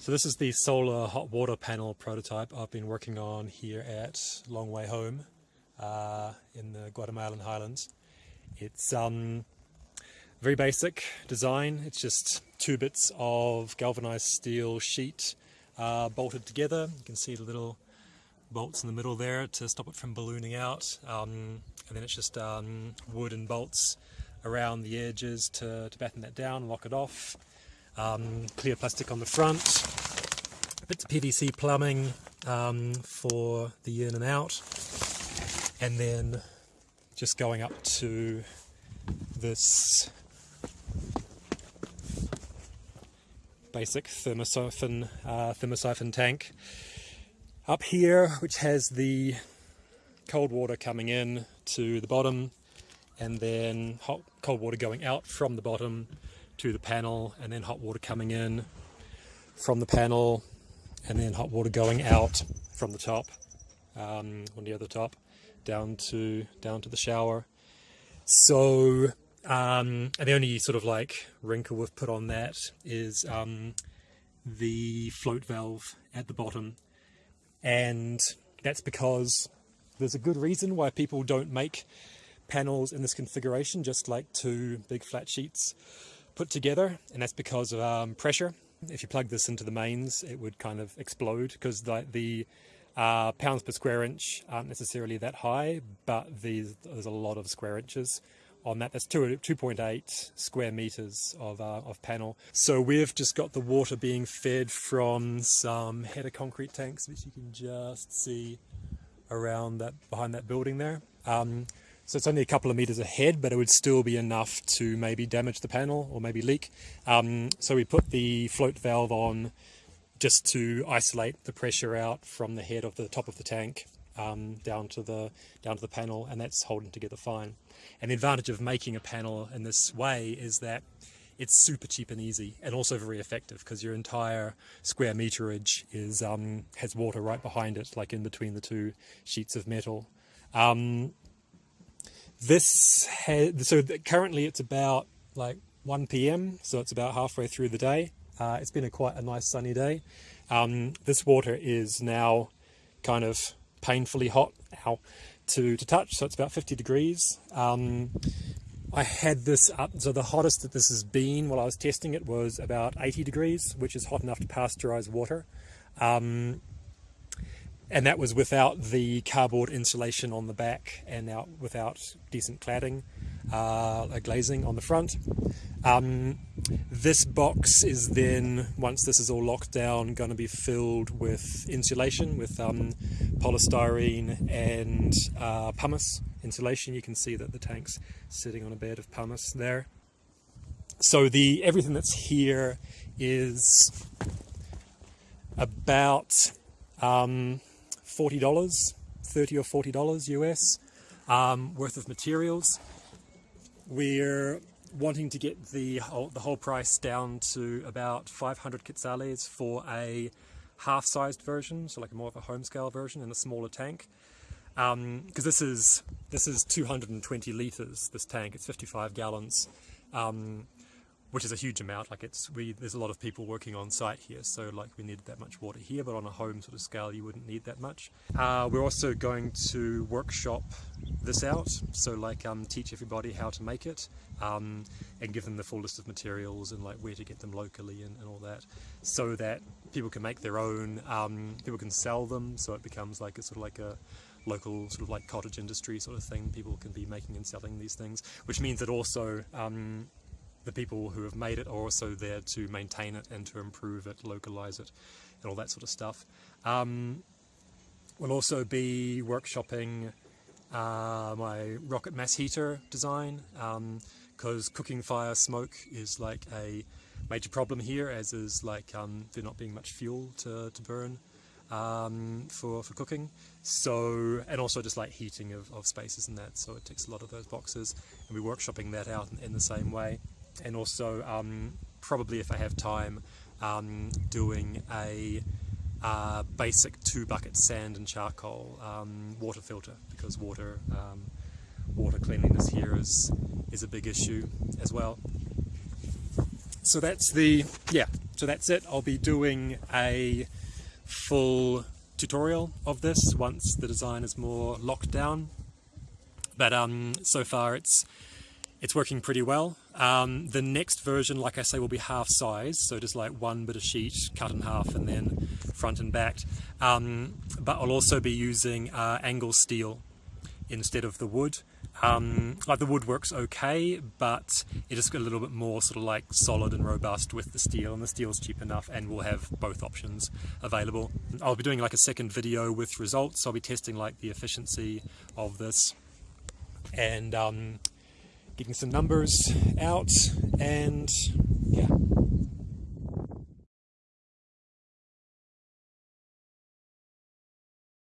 So this is the solar hot water panel prototype I've been working on here at Long Way Home uh, in the Guatemalan highlands. It's um, very basic design. It's just two bits of galvanized steel sheet uh, bolted together. You can see the little bolts in the middle there to stop it from ballooning out. Um, and then it's just um, wood and bolts around the edges to, to batten that down, lock it off um, clear plastic on the front, bits of PVC plumbing um, for the in and out, and then just going up to this basic thermosiphon, uh, thermosiphon tank up here, which has the cold water coming in to the bottom and then hot cold water going out from the bottom to the panel and then hot water coming in from the panel and then hot water going out from the top um, on the other top down to down to the shower so um, and the only sort of like wrinkle we've put on that is um, the float valve at the bottom and that's because there's a good reason why people don't make panels in this configuration just like two big flat sheets put together, and that's because of um, pressure. If you plug this into the mains, it would kind of explode because the, the uh, pounds per square inch aren't necessarily that high, but there's, there's a lot of square inches on that. That's 2.8 square meters of, uh, of panel. So we've just got the water being fed from some header concrete tanks, which you can just see around that behind that building there. Um, so it's only a couple of meters ahead, but it would still be enough to maybe damage the panel or maybe leak. Um, so we put the float valve on just to isolate the pressure out from the head of the top of the tank um, down to the down to the panel, and that's holding together fine. And the advantage of making a panel in this way is that it's super cheap and easy, and also very effective because your entire square meterage is um, has water right behind it, like in between the two sheets of metal. Um, this has, so currently it's about like 1 p.m. So it's about halfway through the day. Uh, it's been a quite a nice sunny day. Um, this water is now kind of painfully hot now to, to touch. So it's about 50 degrees. Um, I had this up, so the hottest that this has been while I was testing it was about 80 degrees, which is hot enough to pasteurize water. Um, and that was without the cardboard insulation on the back and out without decent cladding, uh, a glazing on the front. Um, this box is then, once this is all locked down, going to be filled with insulation, with um, polystyrene and uh, pumice insulation. You can see that the tank's sitting on a bed of pumice there. So the everything that's here is about um, $40, 30 or $40 US um, worth of materials. We're wanting to get the whole, the whole price down to about 500 quetzales for a half-sized version, so like a more of a home scale version in a smaller tank. Because um, this is this is 220 liters. This tank, it's 55 gallons. Um, which is a huge amount. Like it's we there's a lot of people working on site here, so like we needed that much water here, but on a home sort of scale, you wouldn't need that much. Uh, we're also going to workshop this out, so like um, teach everybody how to make it, um, and give them the full list of materials and like where to get them locally and, and all that, so that people can make their own. Um, people can sell them, so it becomes like a sort of like a local sort of like cottage industry sort of thing. People can be making and selling these things, which means that also um, the people who have made it are also there to maintain it and to improve it, localize it, and all that sort of stuff. Um, we'll also be workshopping uh, my rocket mass heater design because um, cooking fire smoke is like a major problem here as is like um, there not being much fuel to, to burn um, for, for cooking. So and also just like heating of, of spaces and that so it ticks a lot of those boxes. And we're workshopping that out in, in the same way and also um, probably if I have time um, doing a uh, basic two bucket sand and charcoal um, water filter because water um, water cleanliness here is is a big issue as well so that's the yeah so that's it. I'll be doing a full tutorial of this once the design is more locked down. But um, so far it's it's working pretty well. Um, the next version, like I say, will be half size, so just like one bit of sheet cut in half and then front and back. Um, but I'll also be using uh, angle steel instead of the wood. Um, like the wood works okay, but it is a little bit more sort of like solid and robust with the steel, and the steel's cheap enough, and we'll have both options available. I'll be doing like a second video with results. I'll be testing like the efficiency of this, and um, getting some numbers out, and yeah.